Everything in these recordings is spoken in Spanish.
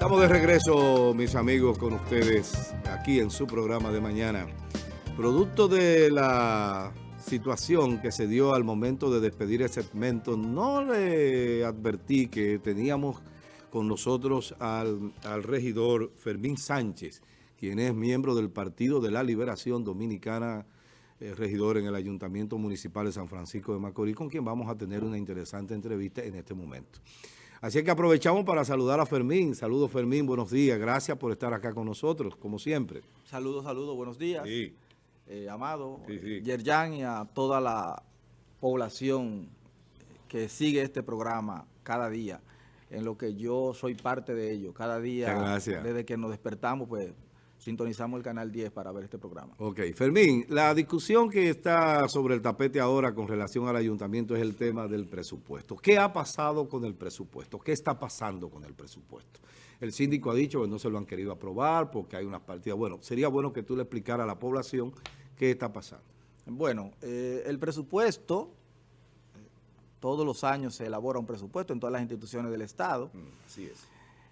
Estamos de regreso, mis amigos, con ustedes aquí en su programa de mañana. Producto de la situación que se dio al momento de despedir el segmento, no le advertí que teníamos con nosotros al, al regidor Fermín Sánchez, quien es miembro del Partido de la Liberación Dominicana, eh, regidor en el Ayuntamiento Municipal de San Francisco de Macorís, con quien vamos a tener una interesante entrevista en este momento. Así que aprovechamos para saludar a Fermín. Saludos Fermín, buenos días. Gracias por estar acá con nosotros, como siempre. Saludos, saludos, buenos días. Sí. Eh, Amado, Sí, sí. Yerjan y a toda la población que sigue este programa cada día, en lo que yo soy parte de ello. Cada día, desde que nos despertamos, pues sintonizamos el canal 10 para ver este programa. Ok, Fermín, la discusión que está sobre el tapete ahora con relación al ayuntamiento es el tema del presupuesto. ¿Qué ha pasado con el presupuesto? ¿Qué está pasando con el presupuesto? El síndico ha dicho que no se lo han querido aprobar porque hay unas partidas. Bueno, sería bueno que tú le explicaras a la población qué está pasando. Bueno, eh, el presupuesto, eh, todos los años se elabora un presupuesto en todas las instituciones del Estado. Así es.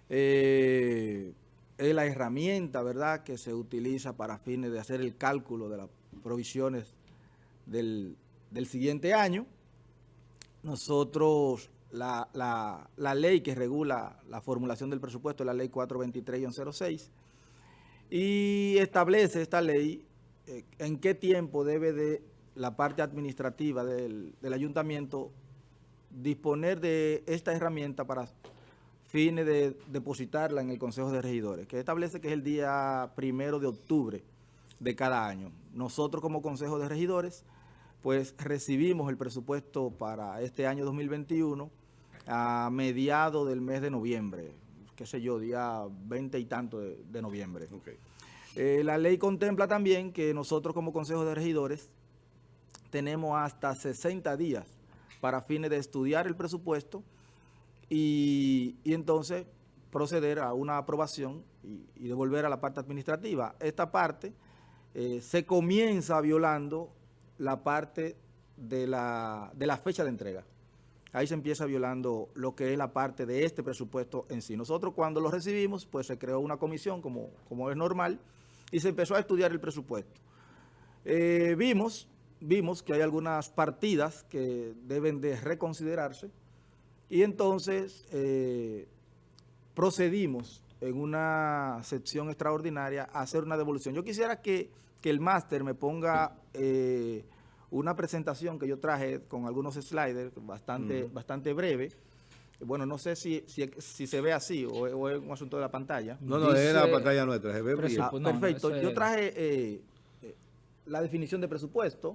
Eh, es la herramienta, ¿verdad?, que se utiliza para fines de hacer el cálculo de las provisiones del, del siguiente año. Nosotros, la, la- la ley que regula la formulación del presupuesto es la ley 423-06 y establece esta ley eh, en qué tiempo debe de la parte administrativa del, del ayuntamiento disponer de esta herramienta para fines de depositarla en el Consejo de Regidores, que establece que es el día primero de octubre de cada año. Nosotros como Consejo de Regidores, pues recibimos el presupuesto para este año 2021 a mediados del mes de noviembre, qué sé yo, día 20 y tanto de, de noviembre. Eh, la ley contempla también que nosotros como Consejo de Regidores tenemos hasta 60 días para fines de estudiar el presupuesto y, entonces proceder a una aprobación y, y devolver a la parte administrativa. Esta parte eh, se comienza violando la parte de la, de la fecha de entrega. Ahí se empieza violando lo que es la parte de este presupuesto en sí. Nosotros cuando lo recibimos, pues se creó una comisión como, como es normal y se empezó a estudiar el presupuesto. Eh, vimos, vimos que hay algunas partidas que deben de reconsiderarse y entonces eh, procedimos en una sección extraordinaria a hacer una devolución. Yo quisiera que, que el máster me ponga eh, una presentación que yo traje con algunos sliders bastante, bastante breve. Bueno, no sé si, si, si se ve así o, o es un asunto de la pantalla. No, no, es la pantalla nuestra. Se ve bien. Ah, no, perfecto. Yo traje eh, eh, la definición de presupuesto.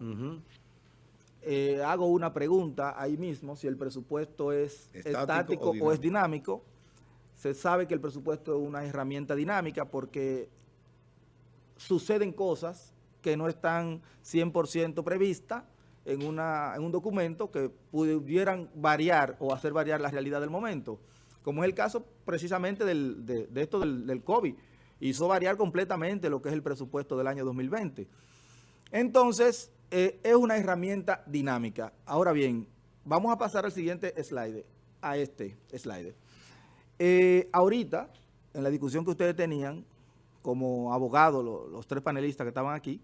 Eh, hago una pregunta ahí mismo, si el presupuesto es Estático estático, o o, es dinámico. Se sabe que el presupuesto es una herramienta dinámica porque suceden cosas que no están 100% previstas en, una, en un documento que pudieran variar o hacer variar la realidad del momento, como es el caso precisamente del- de, de esto del, del COVID. Hizo variar completamente lo que es el presupuesto del año 2020. Entonces, eh, es una herramienta dinámica. Ahora bien, vamos a pasar al siguiente slide, a este slide. Eh, ahorita, en la discusión que ustedes tenían, como abogados, lo- los tres panelistas que estaban aquí,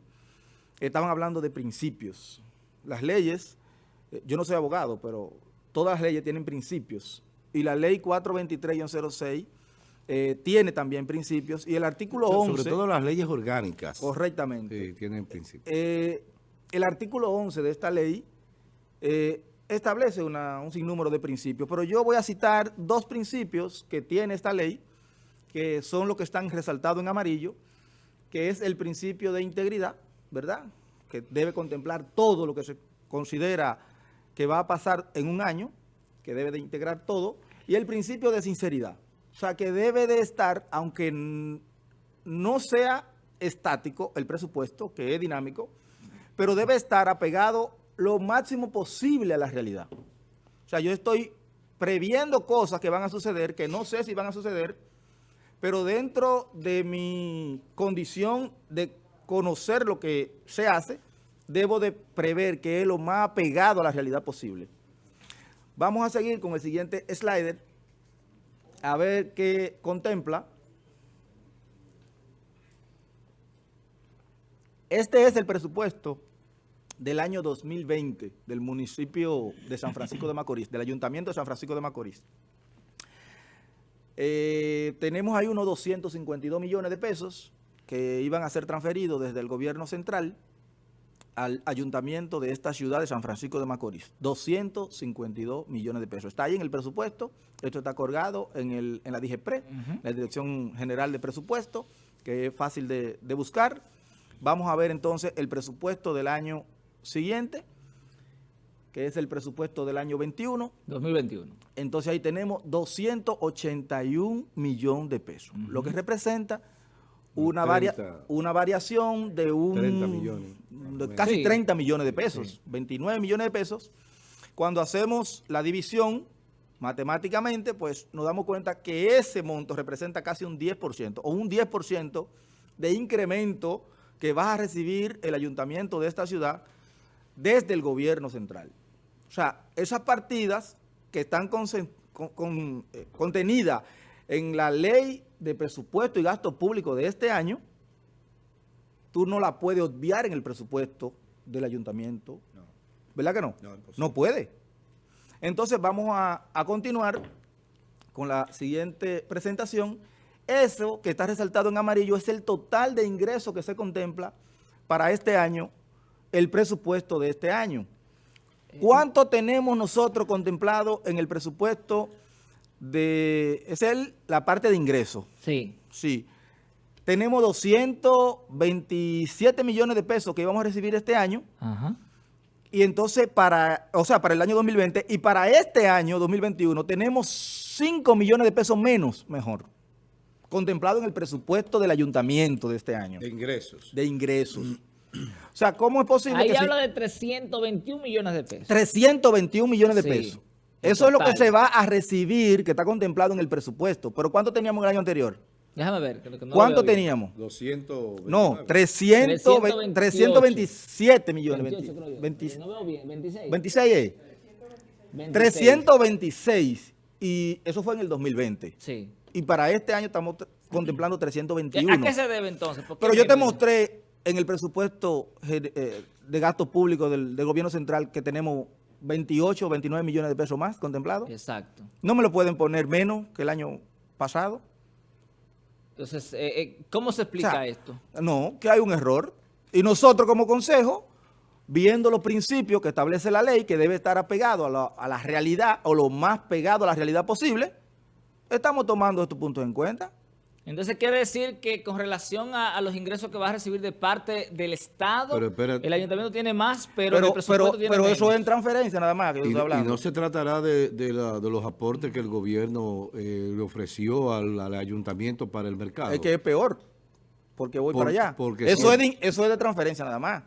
estaban hablando de principios. Las leyes, eh, yo no soy abogado, pero todas las leyes tienen principios. Y la ley 423-06 eh, tiene también principios. Y el artículo 11... Sobre todo las leyes orgánicas. Correctamente. Sí, tienen principio. Eh, el artículo 11 de esta ley eh, establece un sinnúmero de principios, pero yo voy a citar dos principios que tiene esta ley, que son los que están resaltados en amarillo, que es el principio de integridad, ¿verdad? Que debe contemplar todo lo que se considera que va a pasar en un año, que debe de integrar todo, y el principio de sinceridad. O sea, que debe de estar, aunque no sea estático el presupuesto, que es dinámico, pero debe estar apegado lo máximo posible a la realidad. O sea, yo estoy previendo cosas que van a suceder, que no sé si van a suceder, pero dentro de mi condición de conocer lo que se hace, debo de prever que es lo más apegado a la realidad posible. Vamos a seguir con el siguiente slider. a ver qué contempla. Este es el presupuesto del año 2020 del municipio de San Francisco de Macorís, del Ayuntamiento de San Francisco de Macorís. Eh, tenemos ahí unos 252 millones de pesos que iban a ser transferidos desde el gobierno central al ayuntamiento de esta ciudad de San Francisco de Macorís. 252 millones de pesos. Está ahí en el presupuesto, esto está colgado en, el, en la DIGEPRE, la Dirección General de Presupuesto, que es fácil de, de buscar. Vamos a ver entonces el presupuesto del año siguiente, que es el presupuesto del año 21. 2021. Entonces ahí tenemos 281 millones de pesos, lo que representa una, varia, una variación de un 30 millones. De casi Sí. 30 millones de pesos, Sí. 29 millones de pesos. Cuando hacemos la división matemáticamente, pues nos damos cuenta que ese monto representa casi un 10% o un 10% de incremento que va a recibir el ayuntamiento de esta ciudad desde el gobierno central. O sea, esas partidas que están consen- con- con- eh, contenidas en la ley de presupuesto y gasto público de este año, tú no la puedes obviar en el presupuesto del ayuntamiento. No. ¿Verdad que no? No. No puede. Entonces vamos a, a continuar con la siguiente presentación. Eso que está resaltado en amarillo es el total de ingresos que se contempla para este año, el presupuesto de este año. ¿Cuánto tenemos nosotros contemplado en el presupuesto de... Es el, la parte de ingresos. Sí. Sí. Tenemos 227 millones de pesos que íbamos a recibir este año. Ajá. Y entonces para, o sea, para el año 2020 y para este año 2021 tenemos 5 millones de pesos menos, mejor, contemplado en el presupuesto del ayuntamiento de este año, De ingresos. de ingresos. O sea, ¿cómo es posible Ahí que se- habla de 321 millones de pesos. 321 millones de Sí, pesos? Eso es lo que total. se va a recibir, que está contemplado en el presupuesto. ¿Pero cuánto teníamos el año anterior? Déjame ver. que no ¿Cuánto teníamos? 200. No, 300, 328. 327 millones. 28 creo yo. 20 No veo bien. 26. 26 es. 26. 326 y eso fue en el 2020. Sí. Y para este año estamos contemplando ¿A 321. qué se debe entonces? ¿Por qué Pero yo te mostré en el presupuesto eh, de gasto público del, del gobierno central que tenemos 28 o 29 millones de pesos más contemplados. Exacto. No me lo pueden poner menos que el año pasado. Entonces, eh, eh, ¿cómo se explica O sea, esto? No, que hay un error. Y nosotros como consejo, viendo los principios que establece la ley, que debe estar apegado a la, a la realidad o lo más pegado a la realidad posible, estamos tomando estos puntos en cuenta. Entonces, quiere decir que con relación a, a los ingresos que va a recibir de parte del Estado, Pero el ayuntamiento tiene más, pero, Pero, el presupuesto pero, tiene pero menos. eso es en transferencia nada más que yo Y, estoy y hablando. no se tratará de, de la- de los aportes que el gobierno eh, le ofreció al, al ayuntamiento para el mercado. Es que es peor, porque voy Por- para allá. porque eso, es de, eso es de transferencia nada más.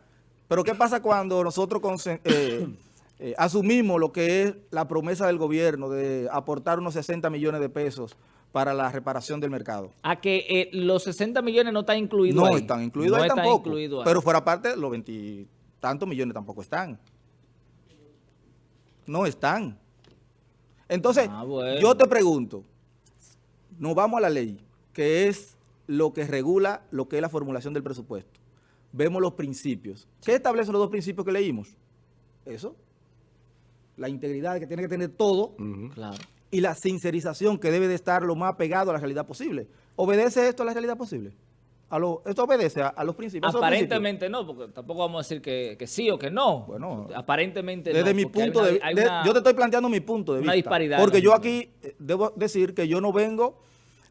Pero ¿qué pasa cuando nosotros eh, eh, asumimos lo que es la promesa del gobierno de aportar unos 60 millones de pesos para la reparación del mercado? A que eh, los 60 millones no están incluidos No ahí. están incluidos No ahí tampoco. ahí. Pero fuera parte, los veintitantos millones tampoco están. No están. Entonces, Ah, bueno. yo te pregunto, nos vamos a la ley, que es lo que regula lo que es la formulación del presupuesto. Vemos los principios. ¿Qué establecen los dos principios que leímos? Eso. La integridad que tiene que tener todo. Claro. Y la sincerización que debe de estar lo más pegado a la realidad posible. ¿Obedece esto a la realidad posible? A lo, ¿Esto obedece a, a los principios? Aparentemente no, porque tampoco vamos a decir que, que sí o que no. Bueno, aparentemente Desde no, mi punto una- de de- una- Yo te estoy planteando mi punto de una vista. disparidad Porque yo aquí eh, debo decir que yo no vengo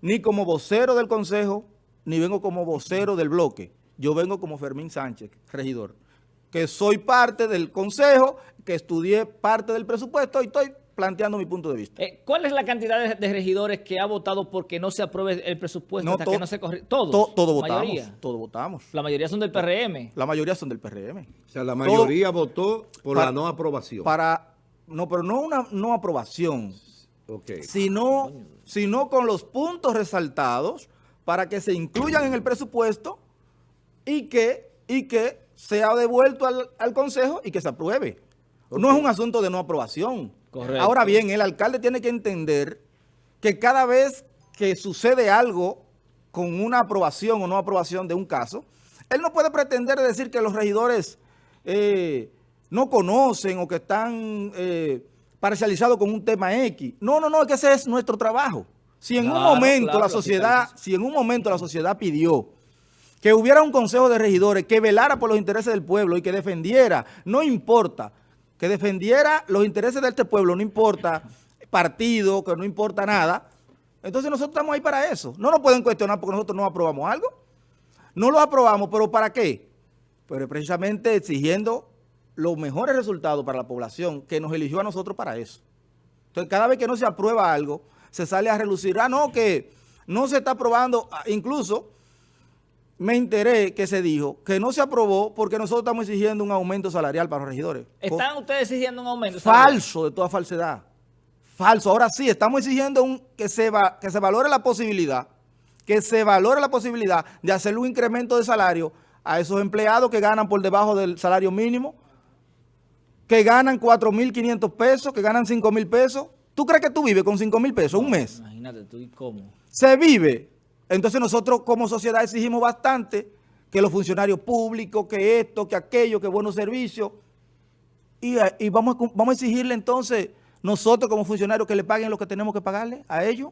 ni como vocero del Consejo, ni vengo como vocero del bloque. Yo vengo como Fermín Sánchez, regidor. Que soy parte del Consejo, que estudié parte del presupuesto y estoy planteando mi punto de vista. Eh, ¿Cuál es la cantidad de, de regidores que ha votado porque no se apruebe el presupuesto hasta to- que no se corri- Todos. to- todo votamos. mayoría. Todo votamos. La mayoría son del PRM. La mayoría son del PRM. O sea, la mayoría votó por Para- la no aprobación. Para, no, pero no una no aprobación. Ok. sino, sino con los puntos resaltados para que se incluyan en el presupuesto y que, y que sea devuelto al, al Consejo y que se apruebe. No es un asunto de no aprobación. Correcto. Ahora bien, el alcalde tiene que entender que cada vez que sucede algo con una aprobación o no aprobación de un caso, él no puede pretender decir que los regidores eh, no conocen o que están eh, parcializados con un tema X. No, no, no, es que ese es nuestro trabajo. Si en un momento la sociedad, si en un momento la sociedad pidió que hubiera un consejo de regidores que velara por los intereses del pueblo y que defendiera, no importa, que defendiera los intereses de este pueblo, no importa partido, que no importa nada, entonces nosotros estamos ahí para eso. No nos pueden cuestionar porque nosotros no aprobamos algo. No lo aprobamos, pero ¿para qué? Pero precisamente exigiendo los mejores resultados para la población que nos eligió a nosotros para eso. Entonces, cada vez que no se aprueba algo, se sale a relucir. Ah, no, que no se está aprobando. Ah, incluso me enteré que se dijo que no se aprobó porque nosotros estamos exigiendo un aumento salarial para los regidores. ¿Están ustedes exigiendo un aumento salarial? Falso, de toda falsedad. Falso. Ahora sí, estamos exigiendo un, que, se va, que se valore la posibilidad, que se valore la posibilidad de hacer un incremento de salario a esos empleados que ganan por debajo del salario mínimo, que ganan 4.500 pesos, que ganan 5.000 pesos. ¿Tú crees que tú vives con 5.000 pesos un mes? Imagínate tú y cómo. Se vive. Entonces nosotros como sociedad exigimos bastante que los funcionarios públicos, que esto, que aquello, que buenos servicios. Y, vamos, vamos a exigirle entonces nosotros como funcionarios que le paguen lo que tenemos que pagarle a ellos.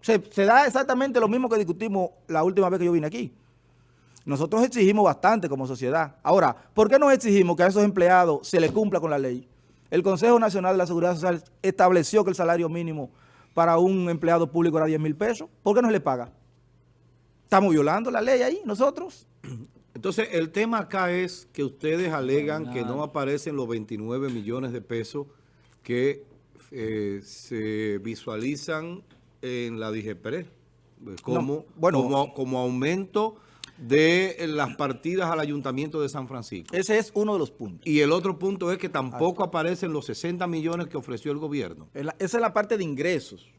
Se, se da exactamente lo mismo que discutimos la última vez que yo vine aquí. Nosotros exigimos bastante como sociedad. Ahora, ¿por qué no exigimos que a esos empleados se les cumpla con la ley? El Consejo Nacional de la Seguridad Social estableció que el salario mínimo para un empleado público era 10 mil pesos. ¿Por qué no se le paga? ¿Estamos violando la ley ahí nosotros? Entonces, el tema acá es que ustedes alegan que no aparecen los 29 millones de pesos que eh, se visualizan en la DGPRE como, bueno, como aumento de la partidas al Ayuntamiento de San Francisco. Ese es uno de los puntos. Y el otro punto es que tampoco aparecen los 60 millones que ofreció el gobierno. esa es la parte de ingresos,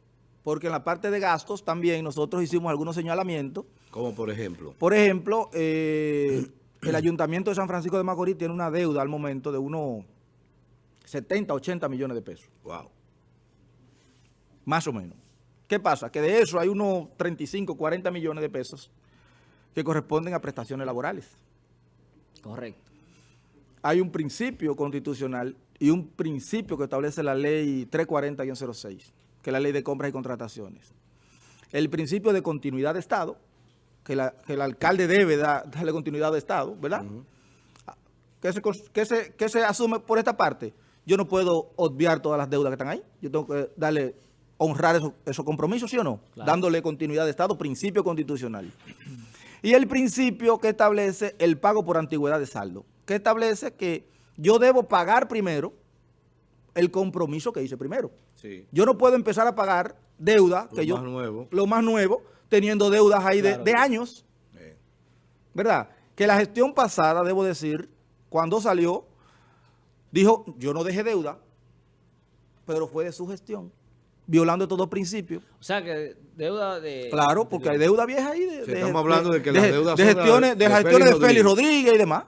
porque en la parte de gastos también nosotros hicimos algunos señalamientos. Como por ejemplo. Por ejemplo, eh, el Ayuntamiento de San Francisco de Macorís tiene una deuda al momento de unos 70, 80 millones de pesos. Wow. Más o menos. ¿Qué pasa? Que de eso hay unos 35, 40 millones de pesos que corresponden a prestaciones laborales. Correcto. Hay un principio constitucional y un principio que establece la ley 340-06, que es la ley de compras y contrataciones. El principio de continuidad de Estado, que, el alcalde debe darle continuidad de Estado, ¿verdad? ¿Qué se, que, se, asume por esta parte? Yo no puedo obviar todas las deudas que están ahí. Yo tengo que darle, honrar esos, compromisos, ¿sí o no? Dándole continuidad de Estado, principio constitucional. Y el principio que establece el pago por antigüedad de saldo, que establece que yo debo pagar primero el compromiso que hice primero. Yo no puedo empezar a pagar deuda, lo que yo, nuevo. lo más nuevo, teniendo deudas ahí de, años. ¿Verdad? Que la gestión pasada, debo decir, cuando salió, dijo, yo no dejé deuda, pero fue de su gestión violando todos los principios. O sea, que deuda de... Claro, porque hay deuda vieja ahí. De, estamos hablando de, que las deudas de gestiones, de, gestiones de Félix Rodríguez y demás.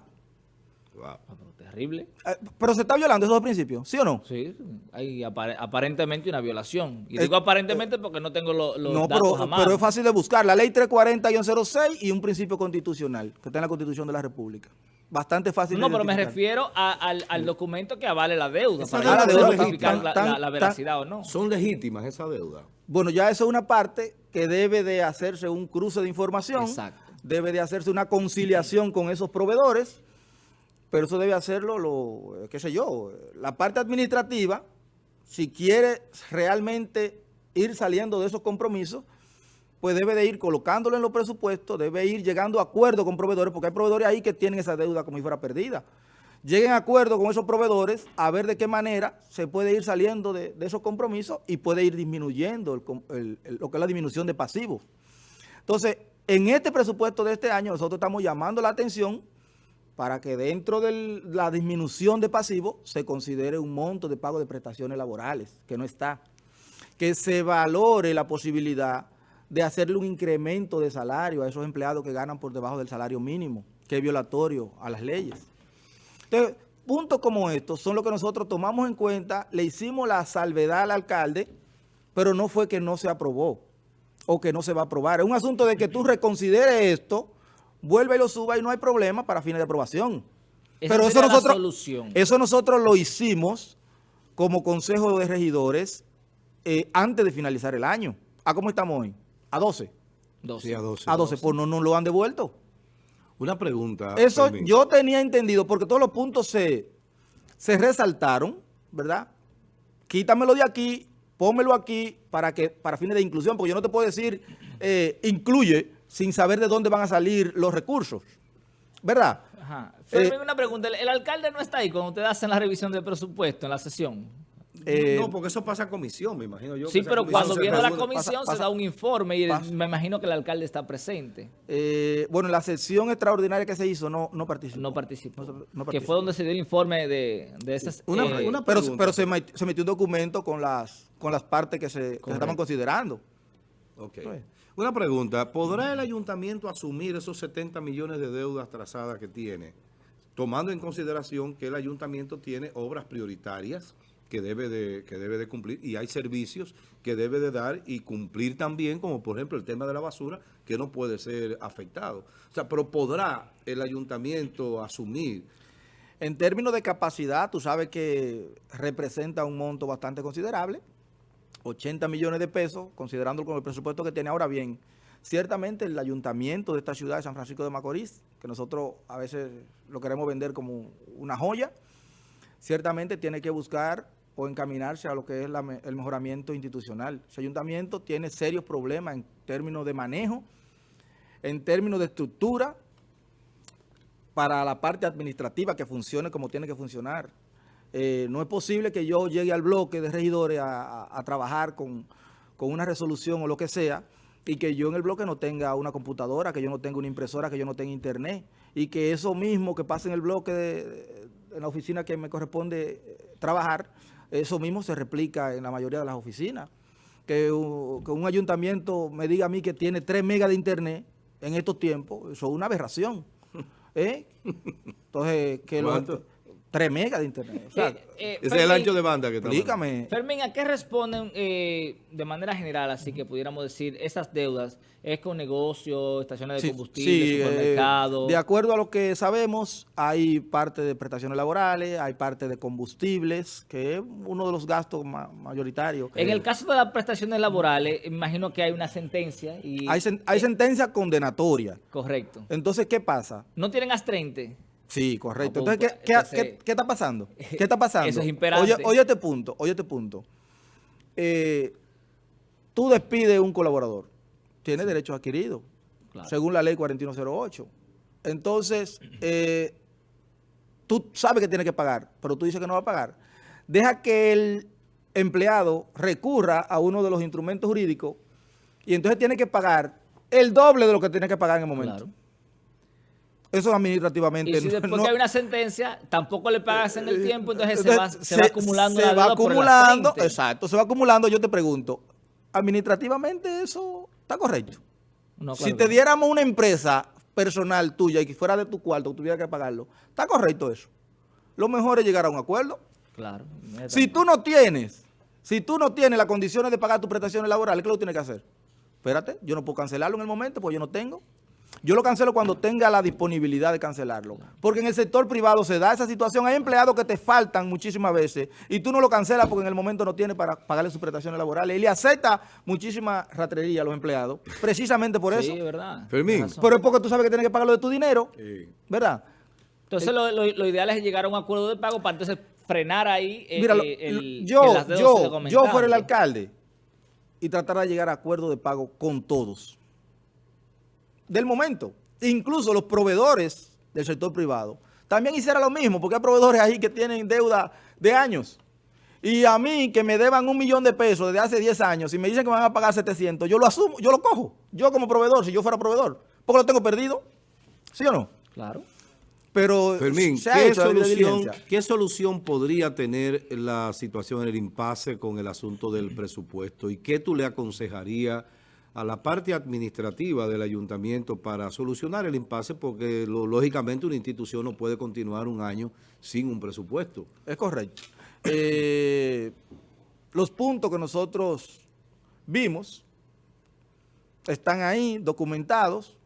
Wow. Ah, terrible. Eh, pero se está violando esos dos principios, ¿sí o no? Sí, hay aparentemente una violación. Y digo aparentemente porque no tengo los no, datos pero, pero es fácil de buscar. La ley 340-06 y un principio constitucional que está en la Constitución de la República bastante fácil No, pero me refiero al, documento que avale la deuda, para la, la, veracidad o no. ¿Son legítimas esas deudas? Bueno, ya eso es una parte que debe de hacerse un cruce de información. Exacto. Debe de hacerse una conciliación con esos proveedores, pero eso debe hacerlo, lo, qué sé yo, la parte administrativa, si quiere realmente ir saliendo de esos compromisos, pues debe de ir colocándolo en los presupuestos, debe ir llegando a acuerdo con proveedores, porque hay proveedores ahí que tienen esa deuda como si fuera perdida. Lleguen a acuerdo con esos proveedores a ver de qué manera se puede ir saliendo de, esos compromisos y puede ir disminuyendo lo que es la disminución de pasivos. Entonces, en este presupuesto de este año nosotros estamos llamando la atención para que dentro de la disminución de pasivos se considere un monto de pago de prestaciones laborales, que no está. Que se valore la posibilidad de hacerle un incremento de salario a esos empleados que ganan por debajo del salario mínimo, que es violatorio a las leyes. Entonces, puntos como estos son los que nosotros tomamos en cuenta, le hicimos la salvedad al alcalde pero no fue que no se aprobó o que no se va a aprobar. Es un asunto de que tú reconsideres esto, vuelve y lo suba y no hay problema para fines de aprobación. Esa pero eso nosotros, solución. eso nosotros lo hicimos como Consejo de Regidores eh, antes de finalizar el año. ¿A cómo estamos hoy? A 12. Dos. Sí, a 12. A 12, pues no nos lo han devuelto. Una pregunta. Eso yo tenía entendido, porque todos los puntos se, se resaltaron, ¿verdad? Quítamelo de aquí, pónmelo aquí para que para fines de inclusión, porque yo no te puedo decir eh, incluye sin saber de dónde van a salir los recursos, ¿verdad? Ajá. Fermín, Eh, una pregunta. ¿El, el alcalde no está ahí cuando ustedes hacen la revisión del presupuesto en la sesión? Eh, no, porque eso pasa a comisión, me imagino yo. Sí, que pero cuando viene la comisión pasa- se da un informe y pasa- me imagino que el alcalde está presente. Eh, bueno, la sesión extraordinaria que se hizo no, no participó. No participó. No- no que participó. fue donde se dio el informe de, de esas... Una- eh, una- Pero, pregunta. pero se, met- se metió un documento con las, con las partes que se, que se estaban considerando. Ok. Pues. Una pregunta. ¿Podrá el ayuntamiento asumir esos 70 millones de deudas trazadas que tiene? Tomando en consideración que el ayuntamiento tiene obras prioritarias que debe de, que debe de cumplir y hay servicios que debe de dar y cumplir también, como por ejemplo el tema de la basura, que no puede ser afectado. O sea, pero ¿podrá el ayuntamiento asumir? En términos de capacidad, tú sabes que representa un monto bastante considerable, 80 millones de pesos, considerando con el presupuesto que tiene ahora bien. Ciertamente el ayuntamiento de esta ciudad de San Francisco de Macorís, que nosotros a veces lo queremos vender como una joya, ciertamente tiene que buscar o encaminarse a lo que es el mejoramiento institucional. Ese ayuntamiento tiene serios problemas en términos de manejo, en términos de estructura, para la parte administrativa que funcione como tiene que funcionar. Eh, no es posible que yo llegue al bloque de regidores a, trabajar con, con una resolución o lo que sea y que yo en el bloque no tenga una computadora, que yo no tenga una impresora, que yo no tenga internet y que eso mismo que pasa en el bloque, de, de- en la oficina que me corresponde eh, trabajar, eso mismo se replica en la mayoría de las oficinas. Que, un ayuntamiento me diga a mí que tiene 3 megas de internet en estos tiempos, eso es una aberración. ¿Eh? Entonces, que los. 3 megas de internet. O sea, Eh, eh, Ese es el ancho de banda que explícame. Fermín, ¿a qué responden eh, de manera general, así que pudiéramos decir, esas deudas? ¿Es con negocios, estaciones de Sí, combustible, sí, eh, supermercados? de acuerdo a lo que sabemos, hay parte de prestaciones laborales, hay parte de combustibles, que es uno de los gastos ma- mayoritarios. En el caso de las prestaciones laborales, imagino que hay una sentencia y... hay, sen- hay sentencia condenatoria. Correcto. Entonces, ¿qué pasa? ¿No tienen astrente? Sí, correcto. No, Entonces, ¿qué, qué- entonces- qué- qué está pasando? ¿Qué está pasando? Eso es imperante. Oye, oye este punto, oye este punto. Eh, tú despides un colaborador, tiene derechos adquiridos, Claro. según la ley 4108. Entonces, eh, tú sabes que tiene que pagar, pero tú dices que no va a pagar. Deja que el empleado recurra a uno de los instrumentos jurídicos y entonces tiene que pagar el doble de lo que tiene que pagar en el momento. Claro. Eso administrativamente Y si después no- que hay una sentencia, tampoco le pagas en el tiempo, entonces se entonces, va, se va acumulando se la va deuda acumulando, exacto, se va acumulando. Yo te pregunto, administrativamente eso está correcto. No, si te diéramos una empresa personal tuya y que fuera de tu cuarto, tuviera que pagarlo, está correcto eso. Lo mejor es llegar a un acuerdo. Claro. Si tú no tienes, si tú no tienes las condiciones de pagar tus prestaciones laborales, ¿qué lo tienes que hacer? Espérate, yo no puedo cancelarlo en el momento porque yo no tengo. Yo lo cancelo cuando tenga la disponibilidad de cancelarlo. Porque en el sector privado se da esa situación. Hay empleados que te faltan muchísimas veces y tú no lo cancelas porque en el momento no tienes para pagarle sus prestaciones laborales. Y le acepta muchísima ratrería a los empleados, precisamente por Sí, eso. verdad. Fermín. Pero es porque tú sabes que tienes que pagarlo de tu dinero, Sí. ¿verdad? Entonces lo, lo- lo ideal es llegar a un acuerdo de pago para entonces frenar ahí eh, Mira, lo- eh, el, yo, deudas yo, yo aumentando. fuera el alcalde y tratara de llegar a acuerdo de pago con todos. Del momento. Incluso los proveedores del sector privado también hiciera lo mismo, porque hay proveedores ahí que tienen deuda de años. Y a mí, que me deban un millón de pesos desde hace 10 años, y me dicen que me van a pagar 700, yo lo asumo, yo lo cojo. Yo como proveedor, si yo fuera proveedor, porque lo tengo perdido. ¿Sí o no? Claro. Pero Fermín, ¿qué solución. ¿qué solución podría tener la situación en el impasse con el asunto del presupuesto? ¿Y qué tú le aconsejarías a la parte administrativa del ayuntamiento para solucionar el impasse? Porque lógicamente una institución no puede continuar un año sin un presupuesto. Es correcto. Eh, los puntos que nosotros vimos, están ahí documentados,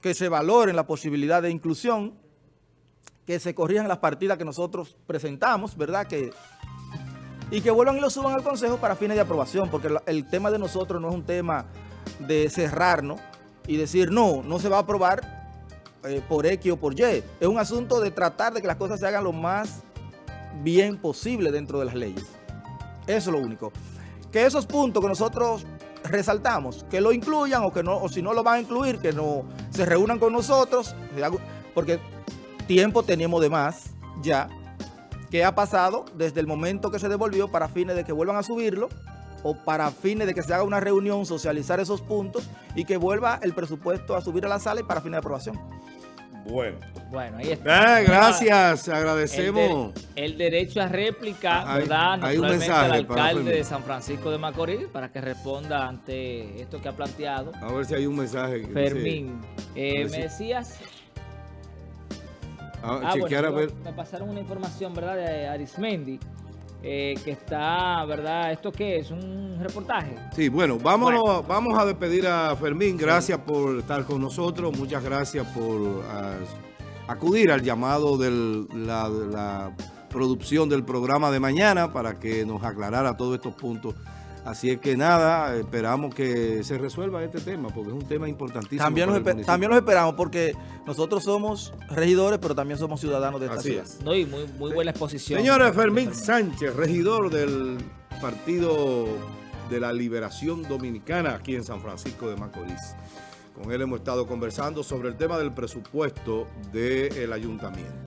que se valoren la posibilidad de inclusión, que se corrijan las partidas que nosotros presentamos, ¿verdad? Que, y que vuelvan y lo suban al Consejo para fines de aprobación, porque el tema de nosotros no es un tema de cerrarnos y decir, no, no se va a aprobar eh, por X o por Y. Es un asunto de tratar de que las cosas se hagan lo más bien posible dentro de las leyes. Eso es lo único. Que esos puntos que nosotros resaltamos, que lo incluyan o que no, o si no lo van a incluir, que no se reúnan con nosotros, porque tiempo teníamos de más ya, que ha pasado desde el momento que se devolvió para fines de que vuelvan a subirlo o para fines de que se haga una reunión, socializar esos puntos y que vuelva el presupuesto a subir a la sala y para fines de aprobación. Bueno. Bueno, ahí está. Ah, gracias, agradecemos. El, derecho a réplica, hay, ¿verdad? Hay un mensaje al alcalde de San Francisco de Macorís para que responda ante esto que ha planteado. A ver si hay un mensaje. Fermín, eh, me decías... Ah, ah bueno, Me pasaron una información, ¿verdad? De Arismendi eh, que está, ¿verdad? ¿Esto qué es? ¿Un reportaje? Sí, bueno, vámonos, vamos a despedir a Fermín. Gracias por estar con nosotros. Muchas gracias por acudir al llamado de la producción del programa de mañana para que nos aclarara todos estos puntos Así es que nada, esperamos que se resuelva este tema, porque es un tema importantísimo. También, nos, también esperamos, porque nosotros somos regidores, pero también somos ciudadanos de esta ciudad. No, y muy, muy buena exposición. Señora Fermín Sánchez, regidor del Partido de la Liberación Dominicana aquí en San Francisco de Macorís. Con él hemos estado conversando sobre el tema del presupuesto del ayuntamiento.